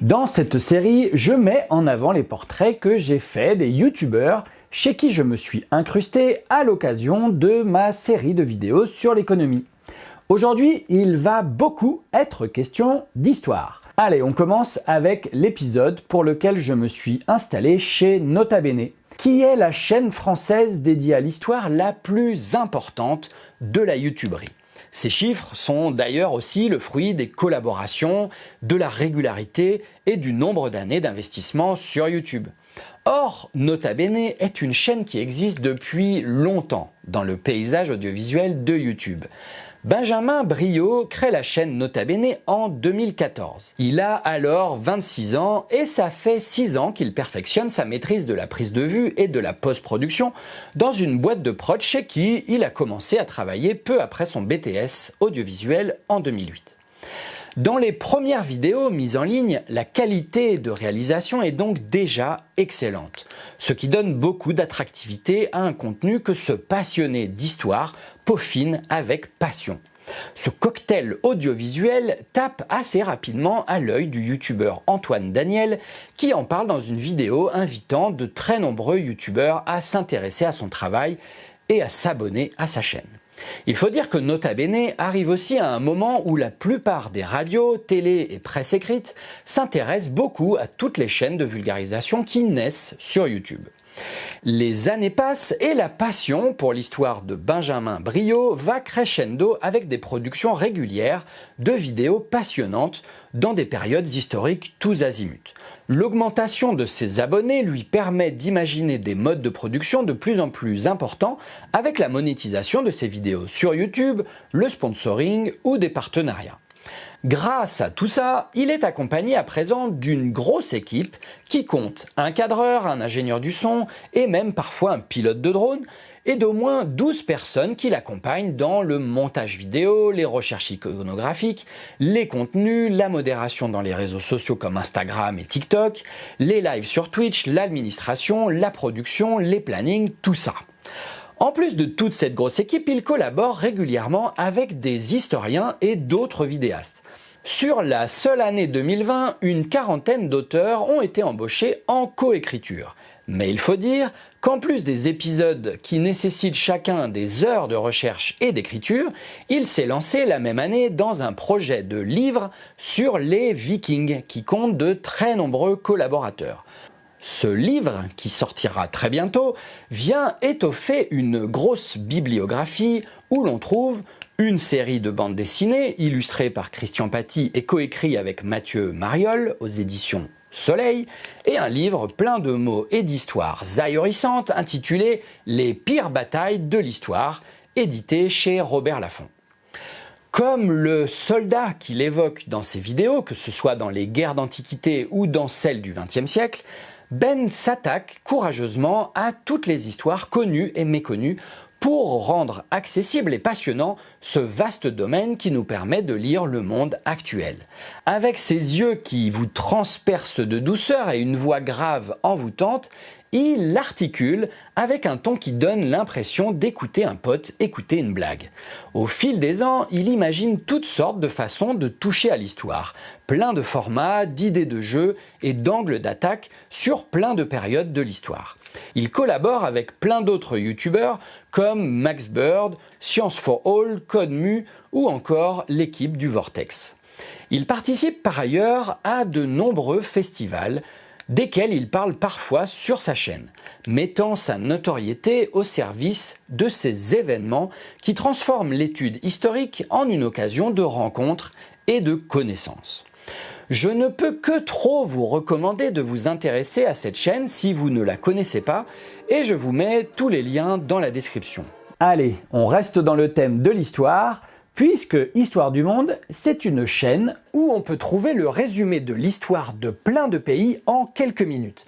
Dans cette série, je mets en avant les portraits que j'ai faits des youtubeurs chez qui je me suis incrusté à l'occasion de ma série de vidéos sur l'économie. Aujourd'hui, il va beaucoup être question d'histoire. Allez, on commence avec l'épisode pour lequel je me suis installé chez Nota Bene, qui est la chaîne française dédiée à l'histoire la plus importante de la youtuberie. Ces chiffres sont d'ailleurs aussi le fruit des collaborations, de la régularité et du nombre d'années d'investissement sur YouTube. Or, Nota Bene est une chaîne qui existe depuis longtemps dans le paysage audiovisuel de YouTube. Benjamin Brio crée la chaîne Nota Bene en 2014. Il a alors 26 ans et ça fait 6 ans qu'il perfectionne sa maîtrise de la prise de vue et de la post-production dans une boîte de prod chez qui il a commencé à travailler peu après son BTS audiovisuel en 2008. Dans les premières vidéos mises en ligne, la qualité de réalisation est donc déjà excellente, ce qui donne beaucoup d'attractivité à un contenu que ce passionné d'histoire peaufine avec passion. Ce cocktail audiovisuel tape assez rapidement à l'œil du youtubeur Antoine Daniel qui en parle dans une vidéo invitant de très nombreux youtubeurs à s'intéresser à son travail et à s'abonner à sa chaîne. Il faut dire que Nota Bene arrive aussi à un moment où la plupart des radios, télé et presse écrite s'intéressent beaucoup à toutes les chaînes de vulgarisation qui naissent sur YouTube. Les années passent et la passion pour l'histoire de Benjamin Brio va crescendo avec des productions régulières de vidéos passionnantes dans des périodes historiques tous azimuts. L'augmentation de ses abonnés lui permet d'imaginer des modes de production de plus en plus importants avec la monétisation de ses vidéos sur YouTube, le sponsoring ou des partenariats. Grâce à tout ça, il est accompagné à présent d'une grosse équipe qui compte un cadreur, un ingénieur du son et même parfois un pilote de drone et d'au moins 12 personnes qui l'accompagnent dans le montage vidéo, les recherches iconographiques, les contenus, la modération dans les réseaux sociaux comme Instagram et TikTok, les lives sur Twitch, l'administration, la production, les plannings, tout ça. En plus de toute cette grosse équipe, il collabore régulièrement avec des historiens et d'autres vidéastes. Sur la seule année 2020, une quarantaine d'auteurs ont été embauchés en coécriture. Mais il faut dire qu'en plus des épisodes qui nécessitent chacun des heures de recherche et d'écriture, il s'est lancé la même année dans un projet de livre sur les vikings qui compte de très nombreux collaborateurs. Ce livre, qui sortira très bientôt, vient étoffer une grosse bibliographie où l'on trouve une série de bandes dessinées illustrées par Christian Paty et coécrit avec Mathieu Mariol aux éditions Soleil, et un livre plein de mots et d'histoires ahurissantes intitulé Les pires batailles de l'histoire, édité chez Robert Laffont. Comme le soldat qu'il évoque dans ses vidéos, que ce soit dans les guerres d'Antiquité ou dans celles du XXe siècle, Ben s'attaque courageusement à toutes les histoires connues et méconnues pour rendre accessible et passionnant ce vaste domaine qui nous permet de lire le monde actuel. Avec ses yeux qui vous transpercent de douceur et une voix grave envoûtante, il l'articule avec un ton qui donne l'impression d'écouter un pote écouter une blague. Au fil des ans, il imagine toutes sortes de façons de toucher à l'histoire, plein de formats, d'idées de jeu et d'angles d'attaque sur plein de périodes de l'histoire. Il collabore avec plein d'autres youtubeurs comme Max Bird, Science for All, CodeMu ou encore l'équipe du Vortex. Il participe par ailleurs à de nombreux festivals desquels il parle parfois sur sa chaîne, mettant sa notoriété au service de ces événements qui transforment l'étude historique en une occasion de rencontre et de connaissances. Je ne peux que trop vous recommander de vous intéresser à cette chaîne si vous ne la connaissez pas et je vous mets tous les liens dans la description. Allez, on reste dans le thème de l'histoire puisque Histoire du Monde, c'est une chaîne où on peut trouver le résumé de l'histoire de plein de pays en quelques minutes.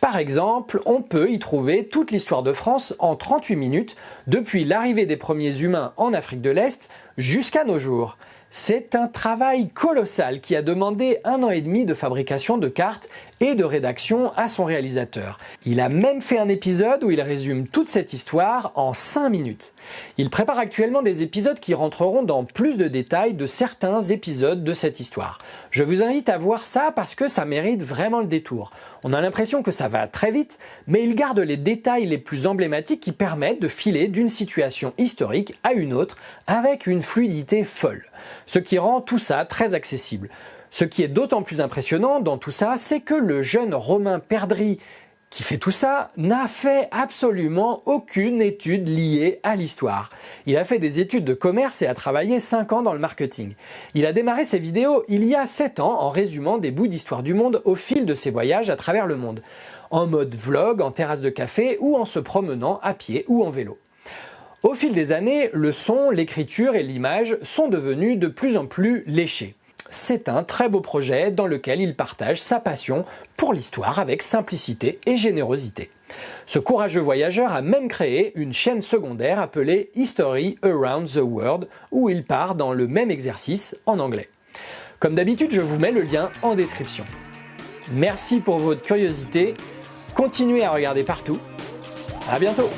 Par exemple, on peut y trouver toute l'histoire de France en 38 minutes, depuis l'arrivée des premiers humains en Afrique de l'Est jusqu'à nos jours. C'est un travail colossal qui a demandé un an et demi de fabrication de cartes et de rédaction à son réalisateur. Il a même fait un épisode où il résume toute cette histoire en 5 minutes. Il prépare actuellement des épisodes qui rentreront dans plus de détails de certains épisodes de cette histoire. Je vous invite à voir ça parce que ça mérite vraiment le détour. On a l'impression que ça va très vite, mais il garde les détails les plus emblématiques qui permettent de filer d'une situation historique à une autre avec une fluidité folle. Ce qui rend tout ça très accessible. Ce qui est d'autant plus impressionnant dans tout ça, c'est que le jeune Romain Perdry qui fait tout ça n'a fait absolument aucune étude liée à l'histoire. Il a fait des études de commerce et a travaillé 5 ans dans le marketing. Il a démarré ses vidéos il y a 7 ans en résumant des bouts d'histoire du monde au fil de ses voyages à travers le monde, en mode vlog, en terrasse de café ou en se promenant à pied ou en vélo. Au fil des années, le son, l'écriture et l'image sont devenus de plus en plus léchés c'est un très beau projet dans lequel il partage sa passion pour l'histoire avec simplicité et générosité. Ce courageux voyageur a même créé une chaîne secondaire appelée History Around the World où il part dans le même exercice en anglais. Comme d'habitude, je vous mets le lien en description. Merci pour votre curiosité, continuez à regarder partout, à bientôt